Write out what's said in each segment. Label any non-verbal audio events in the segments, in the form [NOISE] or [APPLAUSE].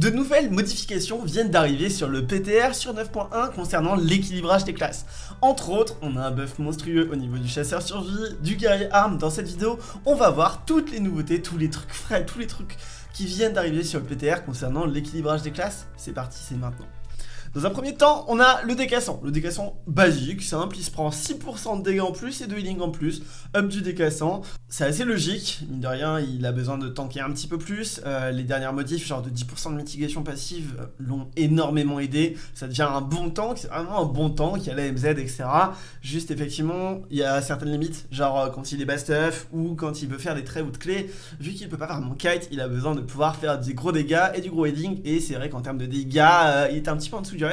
De nouvelles modifications viennent d'arriver sur le PTR sur 9.1 concernant l'équilibrage des classes. Entre autres, on a un buff monstrueux au niveau du chasseur survie, du guerrier arme. Dans cette vidéo, on va voir toutes les nouveautés, tous les trucs frais, tous les trucs qui viennent d'arriver sur le PTR concernant l'équilibrage des classes. C'est parti, c'est maintenant. Dans un premier temps, on a le décassant. Le décassant basique, simple, il se prend 6% de dégâts en plus et de healing en plus. Up du décassant, c'est assez logique. Mine de rien, il a besoin de tanker un petit peu plus. Euh, les dernières modifs, genre de 10% de mitigation passive, euh, l'ont énormément aidé. Ça devient un bon tank, c'est vraiment un bon tank. Il y a la MZ, etc. Juste, effectivement, il y a certaines limites. Genre euh, quand il est bas stuff ou quand il veut faire des traits ou de clés. Vu qu'il peut pas vraiment kite, il a besoin de pouvoir faire des gros dégâts et du gros healing. Et c'est vrai qu'en termes de dégâts, il est un petit peu en dessous du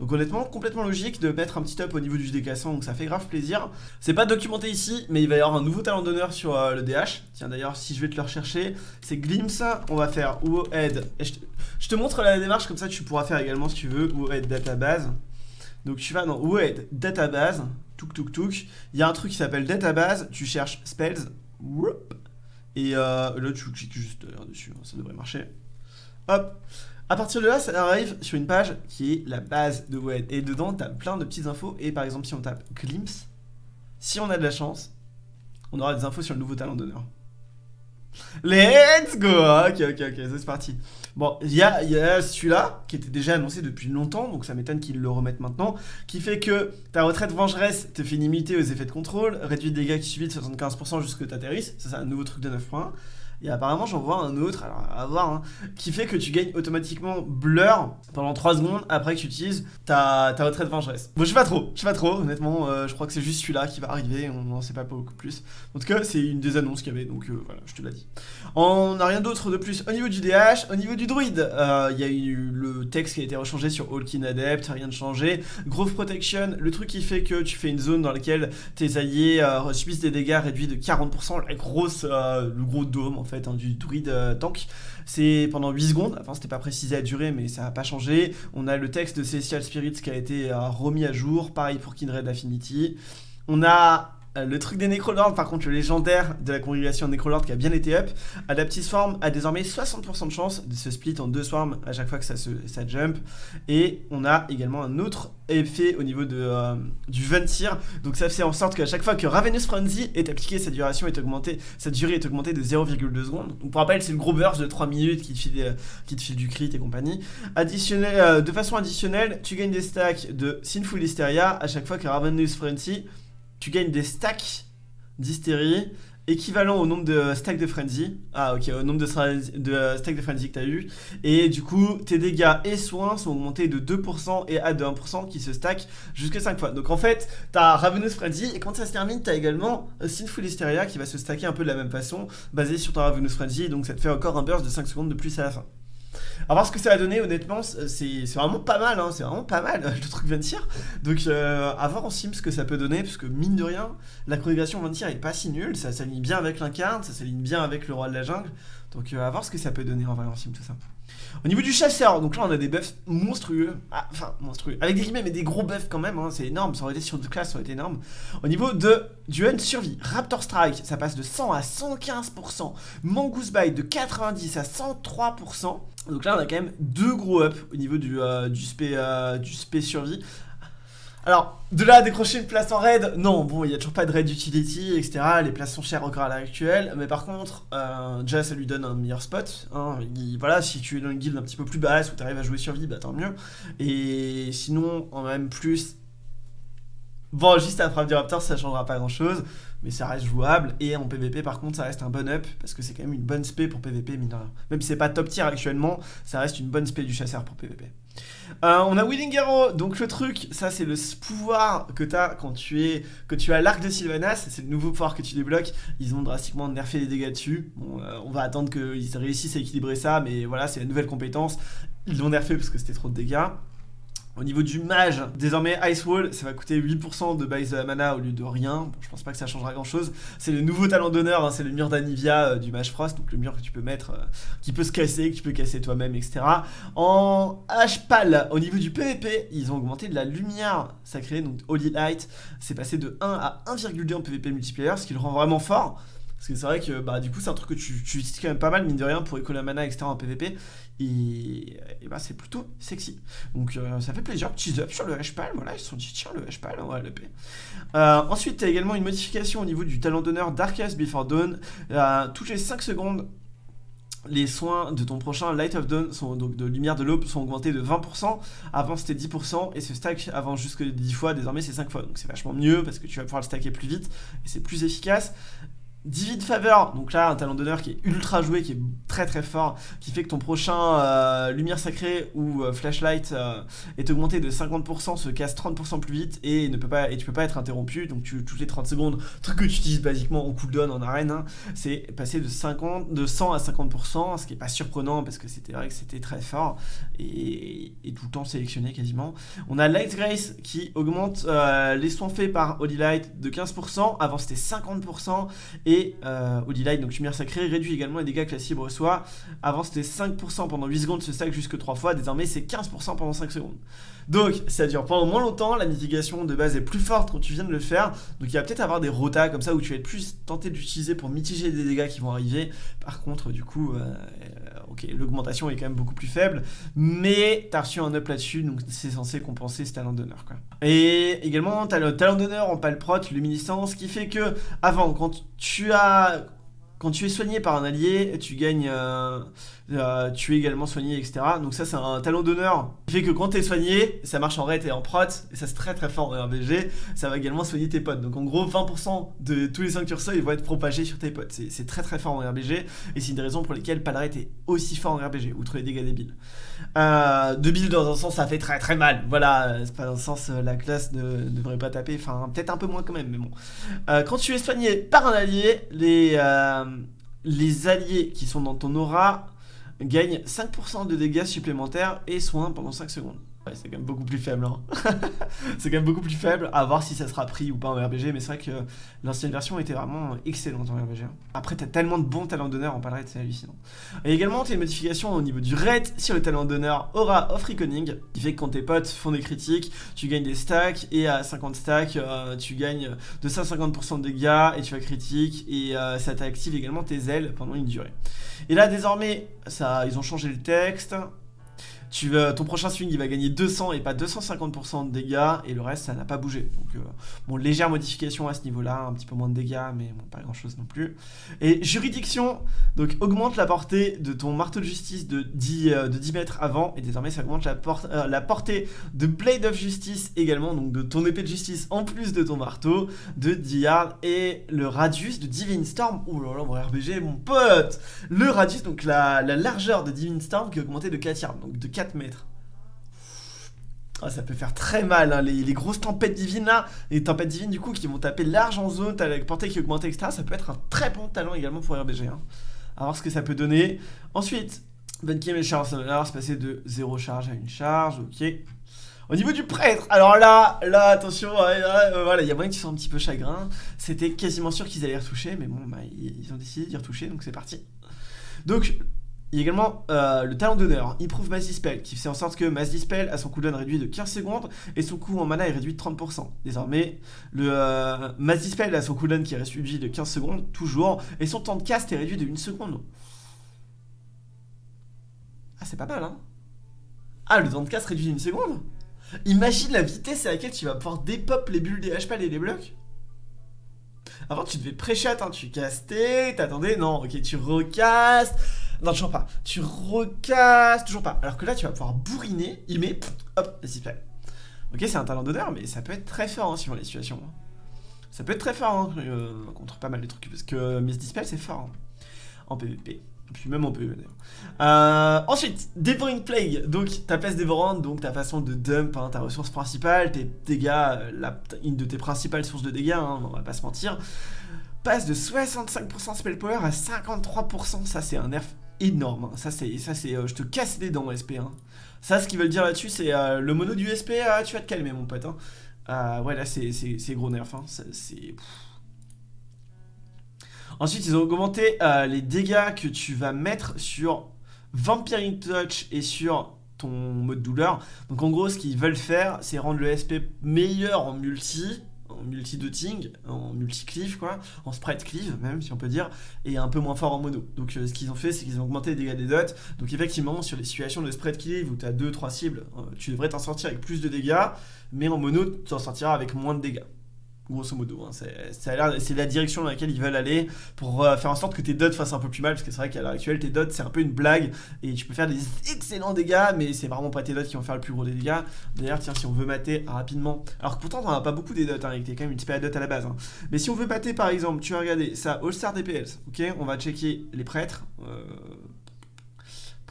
donc honnêtement, complètement logique de mettre un petit up au niveau du décassant, donc ça fait grave plaisir. C'est pas documenté ici, mais il va y avoir un nouveau talent d'honneur sur euh, le DH. Tiens d'ailleurs, si je vais te le rechercher, c'est Glimpse. On va faire Head. Je te, montre la démarche, comme ça tu pourras faire également si tu veux. Head Database. Donc tu vas dans Head Database. Touk touk touk. Il y a un truc qui s'appelle Database. Tu cherches Spells. Et euh, là tu cliques juste dessus, hein, ça devrait marcher. Hop à partir de là, ça arrive sur une page qui est la base de WED. Et dedans, tu as plein de petites infos. Et par exemple, si on tape Glimpse, si on a de la chance, on aura des infos sur le nouveau talent d'honneur. Let's go Ok, ok, ok, c'est parti. Bon, il y a, celui-là, qui était déjà annoncé depuis longtemps, donc ça m'étonne qu'ils le remettent maintenant, qui fait que ta retraite vengeresse te fait limiter aux effets de contrôle, réduit les dégâts que tu subis de 75% jusqu'à t'atterrisses, ça c'est un nouveau truc de 9.1. Et apparemment, j'en vois un autre, alors à voir, hein, qui fait que tu gagnes automatiquement Blur pendant 3 secondes après que tu utilises ta, retraite vengeresse. Bon, je sais pas trop, je sais pas trop, honnêtement, euh, je crois que c'est juste celui-là qui va arriver, on n'en sait pas beaucoup plus. En tout cas, c'est une des annonces qu'il y avait, donc euh, voilà, je te l'ai dit. On n'a rien d'autre de plus au niveau du DH, au niveau du druide, euh, il y a eu le texte qui a été rechangé sur Hawkin Adept, rien de changé. Growth Protection, le truc qui fait que tu fais une zone dans laquelle tes alliés subissent des dégâts réduits de 40%, la grosse, le gros dôme, fait, hein, du druide euh, tank. C'est pendant 8 secondes, enfin c'était pas précisé à durée mais ça n'a pas changé. On a le texte de Celestial Spirits qui a été euh, remis à jour, pareil pour Kindred Affinity. On a le truc des Necrolords, par contre, le légendaire de la congrégation Necrolord qui a bien été up, Adaptive Swarm a désormais 60% de chance de se split en deux swarms à chaque fois que ça, se, jump. Et on a également un autre effet au niveau de, euh, du Ventir. Donc ça fait en sorte qu'à chaque fois que Ravenous Frenzy est appliqué, sa est augmentée, sa durée est augmentée de 0,2 secondes. Donc pour rappel, c'est le gros burst de 3 minutes qui te file, euh, qui te file du crit et compagnie. Additionnel, de façon additionnelle, tu gagnes des stacks de Sinful Hysteria à chaque fois que Ravenous Frenzy tu gagnes des stacks d'hystérie équivalent au nombre de stacks de frenzy. Ah ok, au nombre de, stacks de frenzy que tu as eu. Et du coup, tes dégâts et soins sont augmentés de 2% et à de 1% qui se stack jusqu'à 5 fois. Donc en fait, tu as Ravenous Frenzy et quand ça se termine, tu as également Sinful Hysteria qui va se stacker un peu de la même façon, basé sur ton Ravenous Frenzy. Donc ça te fait encore un burst de 5 secondes de plus à la fin. Alors voir ce que ça va donner, honnêtement, c'est vraiment pas mal, hein, c'est vraiment pas mal [LAUGHS] le truc Ventir. Donc euh, à voir en sim ce que ça peut donner, parce que mine de rien, la chronographie Ventir est pas si nulle, ça s'aligne bien avec l'incarne, ça s'aligne bien avec le roi de la jungle. Donc euh, à voir ce que ça peut donner en vrai en sim tout ça. Au niveau du chasseur, donc là on a des buffs monstrueux, ah, enfin monstrueux, avec des guillemets mais des gros buffs quand même, hein, c'est énorme, ça aurait été sur deux classes, ça aurait été énorme. Au niveau de du hunt survie, Raptor Strike, ça passe de 100 à 115%, Mongoose Bite de 90 à 103%, donc là on a quand même deux gros ups au niveau du, euh, du, spé, euh, du spé survie. Alors, de là à décrocher une place en raid, non, bon, il n'y a toujours pas de raid utility, etc. Les places sont chères encore à l'heure actuelle, mais par contre, euh, déjà ça lui donne un meilleur spot. Hein. voilà, si tu es dans une guilde un petit peu plus basse où tu arrives à jouer survie, bah tant mieux. Et sinon, en même plus, Bon, juste à frappe du Raptor, ça changera pas grand chose, mais ça reste jouable. Et en PvP, par contre, ça reste un bon up, parce que c'est quand même une bonne spé pour PvP, mine Même si c'est pas top tier actuellement, ça reste une bonne spé du chasseur pour PvP. Euh, on a Willing Arrow, donc le truc, ça c'est le pouvoir que tu as quand tu es que tu as l'arc de Sylvanas, c'est le nouveau pouvoir que tu débloques. Ils ont drastiquement nerfé les dégâts dessus. Euh, on va attendre qu'ils réussissent à équilibrer ça, mais voilà, c'est la nouvelle compétence. Ils l'ont nerfé parce que c'était trop de dégâts. Au niveau du mage, désormais Ice Wall, ça va coûter 8% de base mana au lieu de rien. je pense pas que ça changera grand chose. C'est le nouveau talent d'honneur, hein, c'est le mur d'Anivia euh, du mage Frost, donc le mur que tu peux mettre, euh, qui peut se casser, que tu peux casser toi-même, etc. En H-Pal, au niveau du PvP, ils ont augmenté de la lumière sacrée, donc Holy Light, c'est passé de 1 à 1,2 en PvP multiplayer, ce qui le rend vraiment fort. Parce que c'est vrai que bah, du coup c'est un truc que tu, utilises quand même pas mal, mine de rien, pour écoler la mana, etc. en PvP. Et, bah, c'est plutôt sexy. Donc euh, ça fait plaisir. Cheese up sur le H-Pal. Voilà, ils se sont dit tiens, le H-Pal, on va le. Euh, ensuite, tu as également une modification au niveau du talent d'honneur Darkest Before Dawn. Euh, toutes les 5 secondes, les soins de ton prochain Light of Dawn, sont, donc de lumière de l'aube, sont augmentés de 20%. Avant c'était 10% et ce stack avant jusque 10 fois, désormais c'est 5 fois. Donc c'est vachement mieux parce que tu vas pouvoir le stacker plus vite et c'est plus efficace. Divine Favor, donc là un talent d'honneur qui est ultra joué, qui est très très fort, qui fait que ton prochain euh, Lumière Sacrée ou euh, Flashlight euh, est augmenté de 50%, se casse 30% plus vite et ne peut pas et tu peux pas être interrompu, donc tu, toutes les 30 secondes, truc que tu utilises basiquement en cooldown en arène, hein, c'est passer de, 50, de 100 à 50%, ce qui est pas surprenant parce que c'était vrai que c'était très fort et, tout le temps sélectionné quasiment. On a Light Grace qui augmente les soins faits par Holy Light de 15%, avant c'était 50% et et euh, Light, donc lumière sacrée, réduit également les dégâts que la cible reçoit. Avant c'était 5% pendant 8 secondes, ce stack jusque 3 fois, désormais c'est 15% pendant 5 secondes. Donc ça dure pendant moins longtemps, la mitigation de base est plus forte quand tu viens de le faire, donc il va peut-être avoir des rotas comme ça où tu vas être plus tenté d'utiliser pour mitiger des dégâts qui vont arriver. Par contre du coup, euh, ok, l'augmentation est quand même beaucoup plus faible, mais t'as reçu un up là-dessus, donc c'est censé compenser ce talent d'honneur quoi. Et également t'as le talent d'honneur en palprot, luminescence, qui fait que avant quand tu quand tu es soigné par un allié, tu gagnes, euh, euh, tu es également soigné, etc. Donc ça, c'est un talent d'honneur qui fait que quand tu es soigné, ça marche en raid et en prot, et ça c'est très très fort en RBG, ça va également soigner tes potes. Donc en gros, 20% de tous les 5 curseurs, ils vont être propagés sur tes potes. C'est très très fort en RBG, et c'est une des raisons pour lesquelles Palret est aussi fort en RBG, outre les dégâts débiles. Euh, de build dans un sens, ça fait très très mal. Voilà, c'est pas dans un sens, la classe ne, devrait pas taper, enfin peut-être un peu moins quand même, mais bon. quand tu es soigné par un allié, les les alliés qui sont dans ton aura gagnent 5% de dégâts supplémentaires et soins pendant 5 secondes c'est quand même beaucoup plus faible. Hein. [LAUGHS] c'est quand même beaucoup plus faible. À voir si ça sera pris ou pas en RBG. Mais c'est vrai que l'ancienne version était vraiment excellente en RBG. Hein. Après, t'as tellement de bons talents d'honneur en palette, c'est hallucinant. Et également, t'as une modification au niveau du raid sur le talent d'honneur Aura of Reconing. Qui fait que quand tes potes font des critiques, tu gagnes des stacks. Et à 50 stacks, euh, tu gagnes de 150% de dégâts. Et tu as critique. Et euh, ça t'active également tes ailes pendant une durée. Et là, désormais, ça, ils ont changé le texte tu ton prochain swing il va gagner 200 et pas 250% de dégâts et le reste ça n'a pas bougé. Donc euh, bon légère modification à ce niveau là, un petit peu moins de dégâts mais bon pas grand chose non plus. Et juridiction, donc augmente la portée de ton marteau de justice de 10, euh, de 10 mètres avant et désormais ça augmente la, euh, la portée de Blade of Justice également, donc de ton épée de justice en plus de ton marteau de 10 yards et le radius de Divine Storm, oh là là mon RBG mon pote Le radius, donc la, la largeur de Divine Storm qui est augmentée de 4 yards, donc de 4 mètres. Ah, ça peut faire très mal, hein. les, grosses tempêtes divines là, les tempêtes divines du coup qui vont taper large en zone, t'as la portée qui augmente, etc. Ça peut être un très bon talent également pour RBG. Hein. Voir ce que ça peut donner. Ensuite, Bunkim et Charge c'est passer de 0 charge à une charge, ok. Au niveau du prêtre, alors là, là, attention, euh, voilà, il y a moyen qu'ils soient un petit peu chagrin. C'était quasiment sûr qu'ils allaient retoucher, mais bon, bah, ils ont décidé d'y retoucher, donc c'est parti. Donc, il y a également euh, le talent d'honneur, Improve Mass Dispel, qui fait en sorte que Mass Dispel a son cooldown réduit de 15 secondes et son coût en mana est réduit de 30%. Désormais, le euh, Mass Dispel a son cooldown qui est réduit de 15 secondes, toujours, et son temps de cast est réduit de 1 seconde. Ah, c'est pas mal, hein. Ah, le temps de cast réduit 1 seconde? Imagine la vitesse à laquelle tu vas pouvoir dépop les bulles des HP et les blocs. Avant, tu devais pré-chat, hein, tu castais, t'attendais, non, ok, tu recastes, non, toujours pas. Tu recasses, toujours pas. Alors que là, tu vas pouvoir bourriner, il met, hop, plaît. Ok, c'est un talent d'honneur, mais ça peut être très fort hein, suivant les situations. Ça peut être très fort hein, euh, contre pas mal de trucs, parce que Miss Dispel, c'est fort hein, en PvP. Et puis même en PvP d'ailleurs. Euh, ensuite, Devouring Plague. Donc ta place dévorante, donc ta façon de dump, ta ressource principale, tes dégâts, euh, une de tes principales sources de dégâts, on va pas se mentir, passe de 65% spell power à 53%. Ça, c'est un nerf énorme. Hein. Ça, c'est, ça, c'est, euh, je te casse les dents, SP. Hein. Ça, ce qu'ils veulent dire là-dessus, c'est euh, le mono du SP, euh, tu vas te calmer, mon pote. Hein. ouais, là, c'est, gros nerf. C'est. Ensuite, ils ont augmenté les dégâts que tu vas mettre sur Vampiring Touch et sur ton mode douleur. Donc en gros, ce qu'ils veulent faire, c'est rendre le SP meilleur en multi, multi-dotting, en multi-cleave quoi, en spread cleave même si on peut dire, et un peu moins fort en mono. Donc euh, ce qu'ils ont fait c'est qu'ils ont augmenté les dégâts des dots, donc effectivement sur les situations de spread cleave où tu as 2-3 cibles, euh, tu devrais t'en sortir avec plus de dégâts, mais en mono tu t'en sortiras avec moins de dégâts grosso modo. Hein. C'est la direction dans laquelle ils veulent aller pour euh, faire en sorte que tes dots fassent un peu plus mal, parce que c'est vrai qu'à l'heure actuelle, tes dots, c'est un peu une blague, et tu peux faire des excellents dégâts, mais c'est vraiment pas tes dots qui vont faire le plus gros des dégâts. D'ailleurs, tiens, si on veut mater rapidement, alors que pourtant, t'en as pas beaucoup des dots, hein, t'es quand même une spé dot à la base, hein. mais si on veut mater, par exemple, tu vas regarder ça, All-Star DPS, ok? On va checker les prêtres, euh,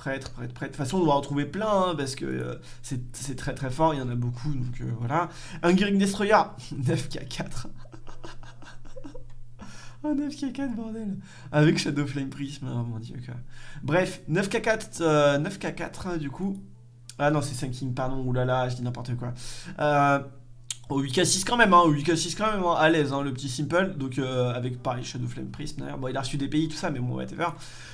prêtre, prêtre, prêtre. De toute façon, on doit en trouver plein, hein, parce que euh, c'est très très fort, il y en a beaucoup, donc euh, voilà. Un Gearing Destroyer, 9k4. oh, 9k4, bordel. Avec Shadow Flame Prism, oh mon dieu, quoi. Bref, 9k4, 9k4, du coup. Ah non, c'est 5 King, pardon, oulala, je dis n'importe quoi. Euh... Au 8k6 quand même, hein, au 8k6 quand même, hein, à l'aise, hein, le petit simple, donc euh, avec pareil Shadow Flame Prism d'ailleurs, bon il a reçu des pays tout ça, mais bon whatever.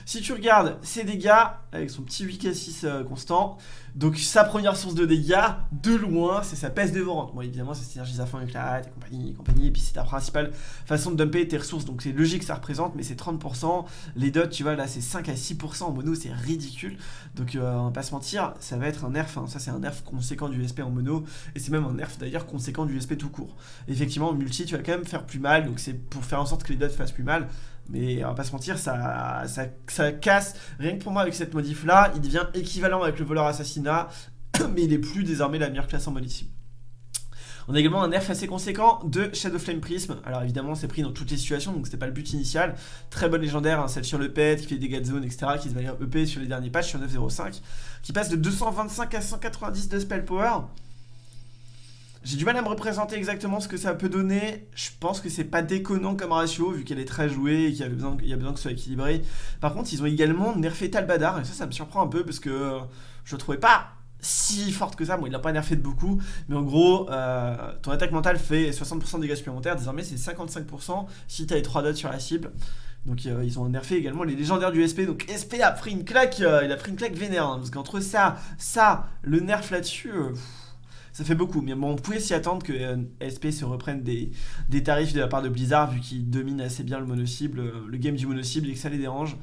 Si tu regardes ses dégâts, avec son petit 8k6 euh, constant, donc sa première source de dégâts, de loin, c'est sa peste dévorante. Bon évidemment c'est synergise à fond avec la et compagnie, et compagnie, et puis c'est ta principale façon de dumper tes ressources, donc c'est logique que ça représente, mais c'est 30%, les dots tu vois là c'est 5 à 6% en mono, c'est ridicule, donc euh, on va pas se mentir, ça va être un nerf, hein, ça c'est un nerf conséquent du SP en mono, et c'est même un nerf d'ailleurs conséquent du SP tout court. Effectivement, en multi, tu vas quand même faire plus mal, donc c'est pour faire en sorte que les dots fassent plus mal. Mais on va pas se mentir, ça, ça, casse. Rien que pour moi, avec cette modif là, il devient équivalent avec le voleur assassinat, [COUGHS] mais il est plus désormais la meilleure classe en mode ici. On a également un nerf assez conséquent de Shadow Flame Prism. Alors évidemment, c'est pris dans toutes les situations, donc c'était pas le but initial. Très bonne légendaire, hein, celle sur le pet, qui fait des dégâts de zone, etc., qui se va EP sur les derniers patchs sur 9.05, qui passe de 225 à 190 de spell power. J'ai du mal à me représenter exactement ce que ça peut donner. Je pense que c'est pas déconnant comme ratio, vu qu'elle est très jouée et qu'il y, y a besoin que ce soit équilibré. Par contre, ils ont également nerfé Talbadar, et ça, ça me surprend un peu, parce que je le trouvais pas si forte que ça. Bon, il l'a pas nerfé de beaucoup, mais en gros, euh, ton attaque mentale fait 60% de dégâts supplémentaires. Désormais, c'est 55% si tu as les 3 dots sur la cible. Donc euh, ils ont nerfé également les légendaires du SP. Donc SP a pris une claque, euh, il a pris une claque vénère. Hein, parce qu'entre ça, ça, le nerf là-dessus ça fait beaucoup. Mais bon, on pouvait s'y attendre que euh, SP se reprenne des, tarifs de la part de Blizzard, vu qu'ils dominent assez bien le mono-cible, euh, le game du mono-cible, et que ça les dérange,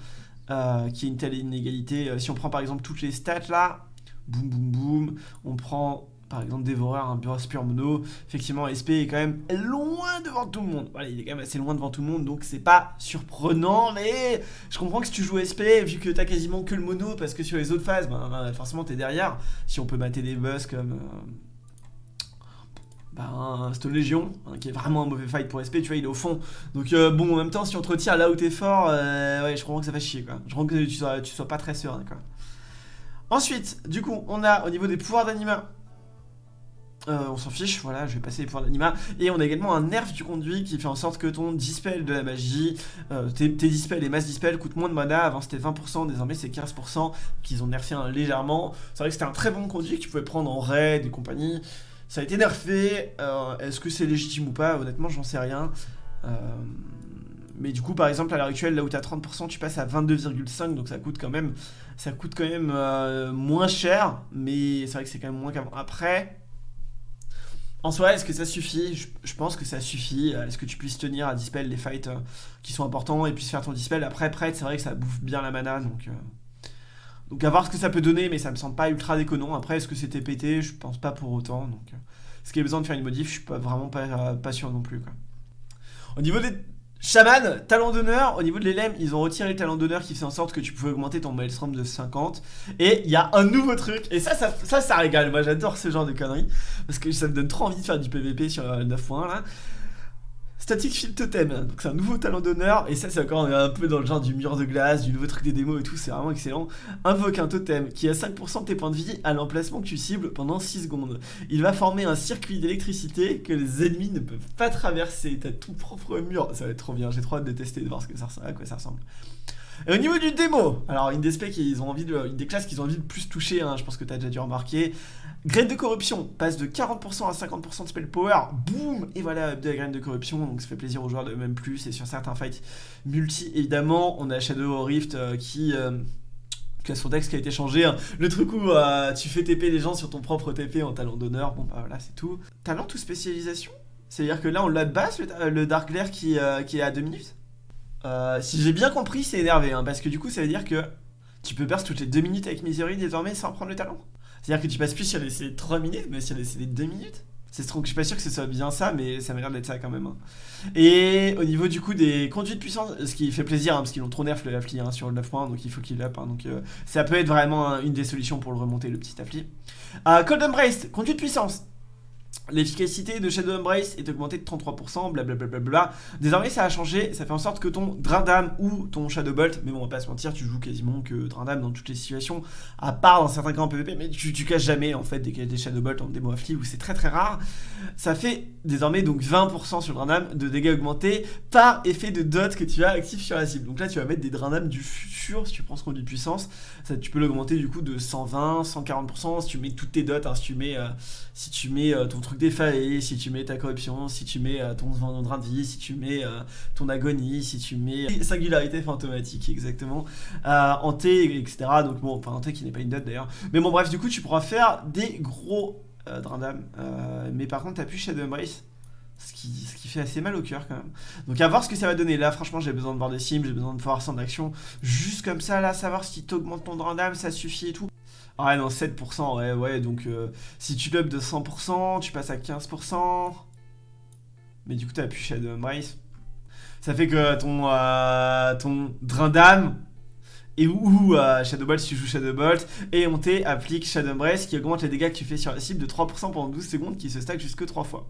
euh, qu'il y ait une telle inégalité. si on prend par exemple toutes les stats là, boum boum boum, on prend par exemple Dévoreur, un bureau pur mono, effectivement SP est quand même loin devant tout le monde. Voilà, il est quand même assez loin devant tout le monde, donc c'est pas surprenant, mais je comprends que si tu joues SP, vu que t'as quasiment que le mono, parce que sur les autres phases, ben, ben forcément t'es derrière. Si on peut mater des boss comme bah, Stone Légion, hein, qui est vraiment un mauvais fight pour SP, tu vois, il est au fond. Donc euh, bon, en même temps, si on te retire là où t'es fort, euh, ouais, je comprends que ça fait chier, quoi. Je comprends que tu sois, sois pas très serein, quoi. Ensuite, du coup, on a au niveau des pouvoirs d'anima, euh, on s'en fiche, voilà, je vais passer les pouvoirs d'anima. Et on a également un nerf du conduit qui fait en sorte que ton dispel de la magie, tes, dispels et mass dispel coûtent moins de mana. Avant c'était 20%, désormais c'est 15%, qu'ils ont nerfé légèrement. C'est vrai que c'était un très bon conduit que tu pouvais prendre en raid et compagnie. Ça a été nerfé. Euh, est-ce que c'est légitime ou pas? Honnêtement, j'en sais rien. Euh, mais du coup, par exemple, à l'heure actuelle, là où tu as 30%, tu passes à 22,5, donc ça coûte quand même, ça coûte quand même euh, moins cher, mais c'est vrai que c'est quand même moins qu'avant. Après, en soi, est-ce que ça suffit? Je, pense que ça suffit. Est-ce que tu puisses tenir à dispel les fights qui sont importants et puis faire ton dispel? Après, prêtre, c'est vrai que ça bouffe bien la mana, donc... Donc à voir ce que ça peut donner, mais ça me semble pas ultra déconnant. Après, est-ce que c'était pété? Je pense pas pour autant. Donc, euh, est-ce qu'il y a besoin de faire une modif Je suis pas, vraiment pas, pas sûr non plus. Au niveau des chamans, talent d'honneur, au niveau de l'élème, ils ont retiré le talent d'honneur qui fait en sorte que tu pouvais augmenter ton maelstrom de 50. Et il y a un nouveau truc, et ça, ça, ça, ça régale. Moi, j'adore ce genre de conneries, parce que ça me donne trop envie de faire du PVP sur 9.1 euh, là. Static Field Totem, donc c'est un nouveau talent d'honneur, et ça c'est encore un peu dans le genre du mur de glace, du nouveau truc des démos et tout, c'est vraiment excellent. Invoque un totem qui a 5% de tes points de vie à l'emplacement que tu cibles pendant 6 secondes. Il va former un circuit d'électricité que les ennemis ne peuvent pas traverser, t'as tout propre mur, ça va être trop bien, j'ai trop hâte de tester, de voir ce que ça, à quoi ça ressemble. Et au niveau du démo, alors une des specs ils ont envie de, une des classes qu'ils ont envie de plus toucher, hein, je pense que tu déjà dû remarquer. Graine de corruption passe de 40% à 50% de spell power, boum Et voilà, de la graine de corruption, donc ça fait plaisir aux joueurs de même plus. Et sur certains fights multi, évidemment, on a Shadow Rift euh, qui... Euh, qui a son dex qui a été changé, hein. le truc où euh, tu fais TP les gens sur ton propre TP en talent d'honneur, bon bah voilà c'est tout. Talent ou spécialisation? C'est-à-dire que là, on l'a de base, le, Dark Glare qui, qui est à 2 minutes? Euh, Si j'ai bien compris, c'est énervé, hein, parce que du coup, ça veut dire que tu peux burst toutes les 2 minutes avec Misery désormais sans prendre le talent. C'est-à-dire que tu passes plus sur les 3 minutes, mais sur les 2 minutes. C'est trop que je suis pas sûr que ce soit bien ça, mais ça m'a l'air d'être ça quand même. hein. Et au niveau du coup des conduits de puissance, ce qui fait plaisir, hein, parce qu'ils l'ont trop nerf le Affli hein, sur le 9 points, donc il faut qu'il up. donc euh, ça peut être vraiment une des solutions pour le remonter, le petit Affli. Euh, Cold Embrace, conduit de puissance. L'efficacité de Shadow Embrace est augmentée de 33%, blablabla. Désormais, ça a changé, ça fait en sorte que ton Drain d'âme ou ton Shadow Bolt, mais bon, on va pas se mentir, tu joues quasiment que Drain d'âme dans toutes les situations, à part dans certains cas en PvP, mais tu, tu casses jamais en fait des, des Shadow Bolt en démo affli où c'est très très rare. Ça fait désormais donc 20% sur d'âme de dégâts augmentés par effet de dot que tu as actif sur la cible. Donc là, tu vas mettre des Drain d'âme du futur si tu prends ce conduit de puissance. Ça, tu peux l'augmenter du coup de 120, 140% si tu mets toutes tes dots, hein, si tu mets, euh, si tu mets euh, ton truc défaillé, si tu mets ta corruption, si tu mets euh, ton drain de vie, si tu mets euh, ton agonie, si tu mets singularité fantomatique exactement, euh, en T, etc. Donc bon, enfin en T qui n'est pas une dot d'ailleurs. Mais bon bref, du coup tu pourras faire des gros. Euh, mais par contre t'as plus Shadow Embrace. Ce qui, ce qui fait assez mal au cœur quand même. Donc à voir ce que ça va donner. Là franchement j'ai besoin de voir des sims, j'ai besoin de voir ça action. Juste comme ça là, savoir si t'augmentes ton drain d'âme, ça suffit et tout. Ah non 7% ouais ouais donc euh, si tu l'up de 100% tu passes à 15% Mais du coup t'as plus Shadow Embrace Ça fait que ton, euh, ton drain d'âme et ou euh, Shadow Bolt si tu joues Shadow Bolt et on T applique Shadow Embrace qui augmente les dégâts que tu fais sur la cible de 3% pendant 12 secondes qui se stack jusque 3 fois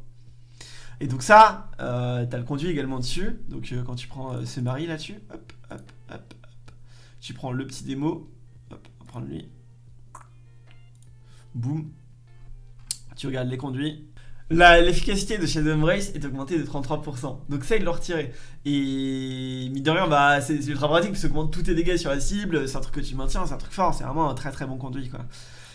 et donc ça, t'as le conduit également dessus. Donc quand tu prends ce mari là-dessus, hop, hop, hop, hop. Tu prends le petit démo, hop, on va prendre lui. Boum. Tu regardes les conduits. L'efficacité de Shadow Embrace est augmentée de 33%. Donc ça, ils l'ont retiré. Et mine de rien, bah, c'est ultra pratique parce que augmente tous tes dégâts sur la cible. C'est un truc que tu maintiens, c'est un truc fort. C'est vraiment un très très bon conduit quoi.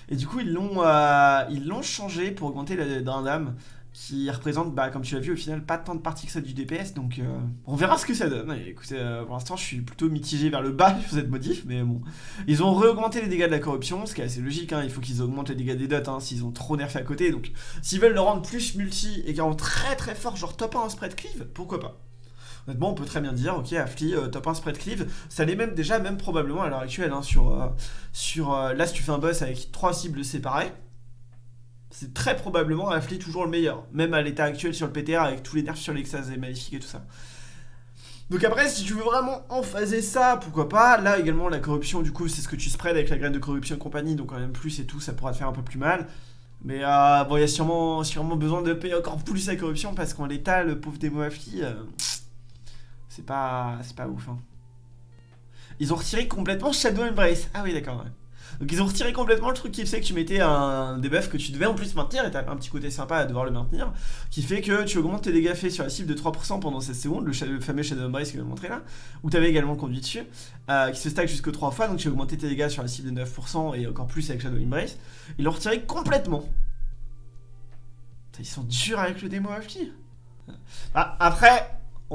Et du coup, ils l'ont euh, changé pour augmenter drain d'âme qui représente, bah, comme tu l'as vu, au final, pas tant de parties que ça du DPS. Donc, euh, on verra ce que ça donne. Écoutez, euh, pour l'instant, je suis plutôt mitigé vers le bas [LAUGHS] sur cette modif, mais bon. Ils ont re-augmenté les dégâts de la corruption, ce qui est assez logique. hein. Il faut qu'ils augmentent les dégâts des dots hein, s'ils ont trop nerfé à côté. Donc, s'ils veulent le rendre plus multi et qu'ils rendent très très fort, genre top 1 en spread cleave, pourquoi pas? Honnêtement, on peut très bien dire, ok, Affli, euh, top 1 spread cleave, ça l'est même déjà, même probablement à l'heure actuelle, hein, sur, euh, sur là, si tu fais un boss avec trois cibles séparées, c'est très probablement Affli toujours le meilleur, même à l'état actuel sur le PTR avec tous les nerfs sur l'Exas et Maléfique et tout ça. Donc après, si tu veux vraiment emphaser ça, pourquoi pas? Là également, la corruption, du coup, c'est ce que tu spread avec la graine de corruption et compagnie, donc quand même plus et tout, ça pourra te faire un peu plus mal. Mais euh, bon, il y a sûrement, sûrement besoin de payer encore plus la corruption parce qu'en l'état, le pauvre démo Affli, euh, c'est pas, c'est pas ouf. hein. Ils ont retiré complètement Shadow Embrace. Ah oui, d'accord. ouais. Donc ils ont retiré complètement le truc qui faisait que tu mettais un debuff que tu devais en plus maintenir et t'as un petit côté sympa à devoir le maintenir qui fait que tu augmentes tes dégâts faits sur la cible de 3% pendant 16 secondes, le, fameux Shadow Embrace que je vais montrer là, où t'avais également le conduit dessus, euh, qui se stack jusque 3 fois, donc tu as augmenté tes dégâts sur la cible de 9% et encore plus avec Shadow Embrace. Ils l'ont retiré complètement. Ils sont durs avec le démo AFK. Ah, après,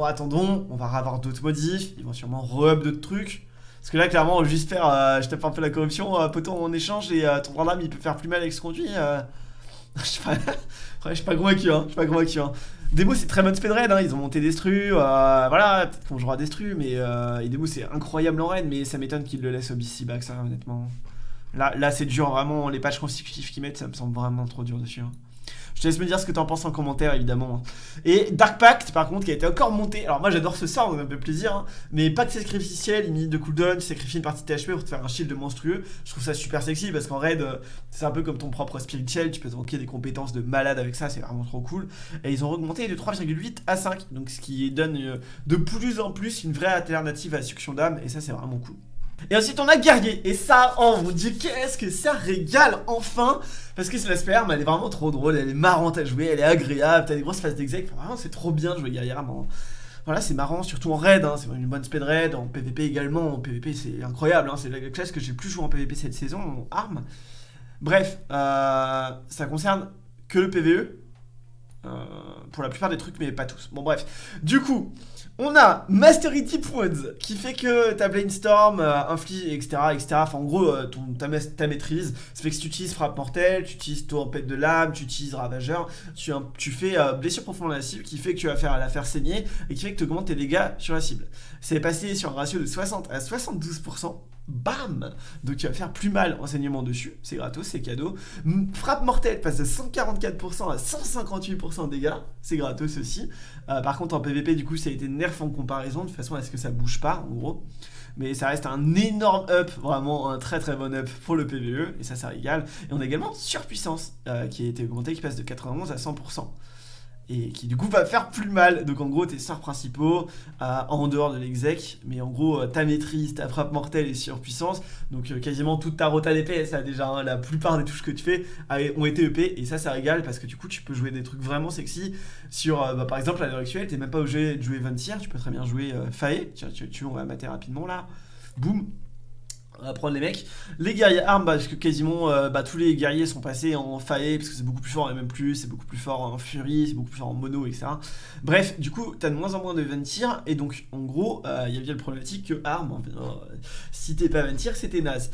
attendons, on va avoir d'autres modifs, ils vont sûrement re-up d'autres trucs. Parce que là, clairement, juste faire, euh, je tape un peu la corruption, euh, poton en échange, et euh, ton grand lame, il peut faire plus mal avec ce conduit. euh. [LAUGHS] je sais pas, je suis pas hein, je suis pas convaincu. Hein. Demo, c'est très bon speed raid, hein, ils ont monté Destru, euh, voilà, peut-être qu'on jouera Destru, mais et Demo, c'est incroyable en raid, mais ça m'étonne qu'ils le laissent au BC back, ça, honnêtement. Là, là c'est dur, vraiment, les patchs consécutifs qu'ils mettent, ça me semble vraiment trop dur dessus. hein. Je te laisse me dire ce que t'en penses en commentaire, évidemment. Et Dark Pact, par contre, qui a été encore monté. Alors, moi, j'adore ce sort, donc ça me fait plaisir. hein. Mais Pacte sacrificiel, une minute de cooldown, tu sacrifies une partie de THP pour te faire un shield monstrueux. Je trouve ça super sexy parce qu'en raid, euh, c'est un peu comme ton propre spirituel. Tu peux te des compétences de malade avec ça, c'est vraiment trop cool. Et ils ont augmenté de 3,8 à 5, donc ce qui donne euh, de plus en plus une vraie alternative à la d'âme. Et ça, c'est vraiment cool. Et ensuite on a guerrier. Et ça oh mon dieu qu'est-ce que ça régale enfin! Parce que c'est la sperme elle est vraiment trop drôle. Elle est marrante à jouer. Elle est agréable. T'as des grosses phases d'exec. Vraiment c'est trop bien de jouer vraiment. voilà c'est marrant surtout en raid hein, c'est une bonne speed raid. En PvP également. En PvP c'est incroyable hein, c'est la classe que j'ai plus joué en PvP cette saison en arme. Bref euh, ça concerne que le PvE pour la plupart des trucs, mais pas tous. Bon, bref. Du coup, on a Mastery Tip Wounds qui fait que ta Brainstorm euh, inflige, etc., etc. En gros, euh, ton, ta, maîtrise, ça fait que si tu utilises Frappe Mortelle, tu utilises Tempête de l'âme, tu utilises Ravageur, tu, tu fais Blessure profonde à la cible qui fait que tu vas faire la faire saigner et qui fait que tu augmentes tes dégâts sur la cible. C'est passé sur un ratio de 60 à 72% bam Donc tu vas faire plus mal enseignement dessus, c'est gratos, c'est cadeau. Frappe mortelle passe de 144% à 158% de dégâts, c'est gratos aussi. Euh, par contre en PVP du coup ça a été nerf en comparaison, de façon à ce que ça bouge pas en gros. Mais ça reste un énorme up, vraiment un très très bon up pour le PVE, et ça ça régale. Et on a également surpuissance euh, qui a été augmentée, qui passe de 91 à 100% et qui du coup va faire plus mal. Donc en gros tes sorts principaux euh, en dehors de l'exec, mais en gros euh, ta maîtrise, ta frappe mortelle et surpuissance, donc euh, quasiment toute ta rota d'épée, ça déjà hein, la plupart des touches que tu fais ont été EP et ça ça régale parce que du coup tu peux jouer des trucs vraiment sexy sur bah, par exemple à l'heure actuelle t'es même pas obligé de jouer Vancier, tu peux très bien jouer Fae, tu, tu, tu, on va mater rapidement là, boum, on va prendre les mecs. Les guerriers armes, bah, parce que quasiment euh, bah, tous les guerriers sont passés en fae, parce que c'est beaucoup plus fort et même c'est beaucoup plus fort en fury, c'est beaucoup plus fort en mono, etc. Bref, du coup, t'as de moins en moins de ventir, et donc en gros, euh, il y a bien le problématique que armes, euh, si t'es pas ventir, c'était naze.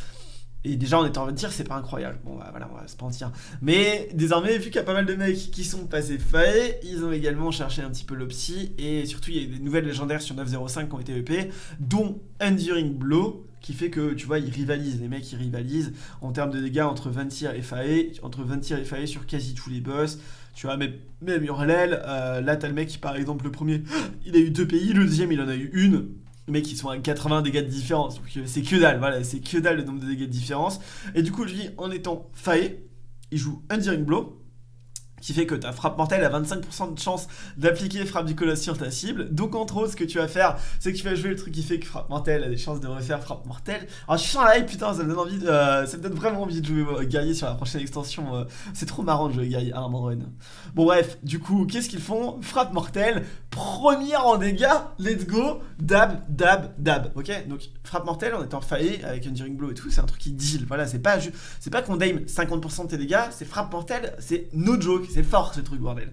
Et déjà en étant ventir, c'est pas incroyable. Bon bah voilà, on va se mentir. Mais désormais, vu qu'il y a pas mal de mecs qui sont passés fae, ils ont également cherché un petit peu l'opsi. Et surtout, il y a des nouvelles légendaires sur 9.05 qui ont été EP, dont Enduring Blow, qui fait que, tu vois, ils rivalisent, les mecs, ils rivalisent en termes de dégâts entre Ventir et Fae, entre Ventir et Fae sur quasi tous les boss. Tu vois, même, même euh, là, t'as le mec qui, par exemple, le premier, [GASPS] il a eu deux pays, le deuxième, il en a eu une. Mais qui sont à 80 dégâts de différence. Euh, c'est que dalle, voilà, c'est que dalle le nombre de dégâts de différence. Et du coup, lui, en étant Fae, il joue Enduring Blow qui fait que ta frappe mortelle a 25% de chance d'appliquer frappe du colosse sur ta cible. Donc entre autres, ce que tu vas faire, c'est que tu vas jouer le truc qui fait que frappe mortelle a des chances de refaire frappe mortelle. Alors je suis en live, putain, ça me donne envie, de, euh, vraiment envie de jouer euh, sur la prochaine extension. Euh. c'est trop marrant de jouer guerrier Armor Run. Bon bref, du coup, qu'est-ce qu'ils font? Frappe mortelle, première en dégâts, let's go, dab, dab, dab. Ok, donc frappe mortelle en étant faillé avec Enduring Blow et tout, c'est un truc qui deal. Voilà, c'est pas, c'est pas qu'on dame 50% de tes dégâts, c'est frappe mortelle, c'est no joke c'est fort ce truc, bordel.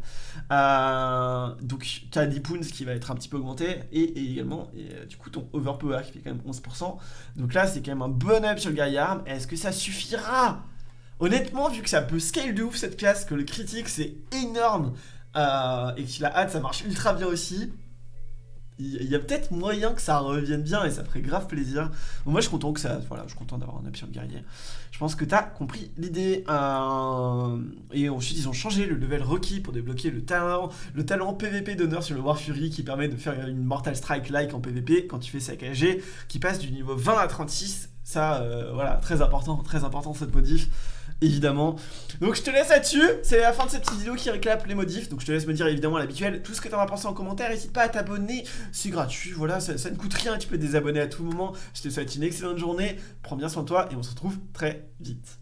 Euh, donc, tu as Poons qui va être un petit peu augmenté, et, également, et, euh, du coup, ton Overpower qui fait quand même 11%. Donc là, c'est quand même un bon up sur le guerrier arme. Est-ce que ça suffira? Honnêtement, vu que ça peut scale de ouf cette classe, que le critique c'est énorme, euh, et qu'il a hâte, ça marche ultra bien aussi, il y a peut-être moyen que ça revienne bien et ça ferait grave plaisir. moi je suis content que ça. Voilà, je suis content d'avoir un le guerrier. Je pense que tu as compris l'idée. Euh, et ensuite ils ont changé le level requis pour débloquer le talent, le talent PVP d'honneur sur le War Fury qui permet de faire une Mortal Strike like en PVP quand tu fais saccagé, qui passe du niveau 20 à 36. Ça, euh, voilà, très important, très important cette modif évidemment. Donc je te laisse là-dessus, c'est la fin de cette petite vidéo qui réclame les modifs, donc je te laisse me dire évidemment l'habituel tout ce que tu en as pensé en commentaire, n'hésite pas à t'abonner, c'est gratuit, voilà, ça, ça, ne coûte rien, tu peux te désabonner à tout moment, je te souhaite une excellente journée, prends bien soin de toi et on se retrouve très vite.